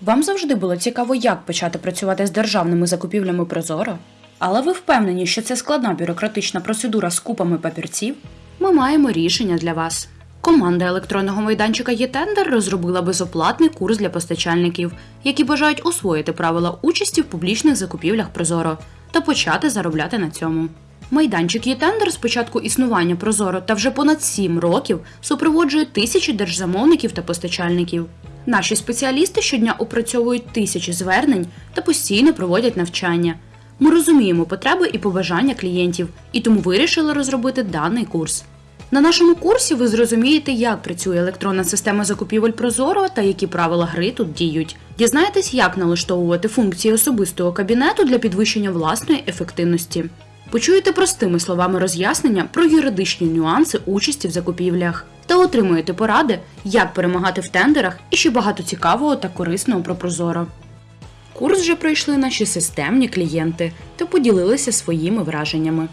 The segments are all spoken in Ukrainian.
Вам завжди було цікаво, як почати працювати з державними закупівлями Прозоро? Але ви впевнені, що це складна бюрократична процедура з купами папірців? Ми маємо рішення для вас. Команда електронного майданчика «Єтендер» розробила безоплатний курс для постачальників, які бажають освоїти правила участі в публічних закупівлях Прозоро та почати заробляти на цьому. Майданчик «Єтендер» з початку існування Прозоро та вже понад 7 років супроводжує тисячі держзамовників та постачальників. Наші спеціалісти щодня опрацьовують тисячі звернень та постійно проводять навчання. Ми розуміємо потреби і побажання клієнтів, і тому вирішили розробити даний курс. На нашому курсі ви зрозумієте, як працює електронна система закупівель Прозоро та які правила гри тут діють. Дізнаєтесь, як налаштовувати функції особистого кабінету для підвищення власної ефективності. Почуєте простими словами роз'яснення про юридичні нюанси участі в закупівлях та отримуєте поради, як перемагати в тендерах і ще багато цікавого та корисного про Прозоро. Курс вже пройшли наші системні клієнти та поділилися своїми враженнями.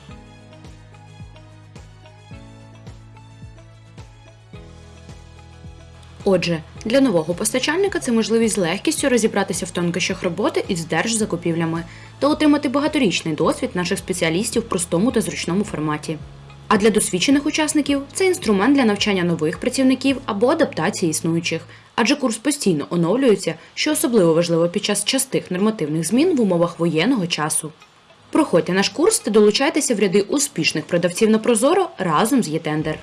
Отже, для нового постачальника це можливість з легкістю розібратися в тонкощах роботи із держзакупівлями та отримати багаторічний досвід наших спеціалістів в простому та зручному форматі. А для досвідчених учасників це інструмент для навчання нових працівників або адаптації існуючих, адже курс постійно оновлюється, що особливо важливо під час частих нормативних змін в умовах воєнного часу. Проходьте наш курс та долучайтеся в ряди успішних продавців на Прозоро разом з ЄТендер.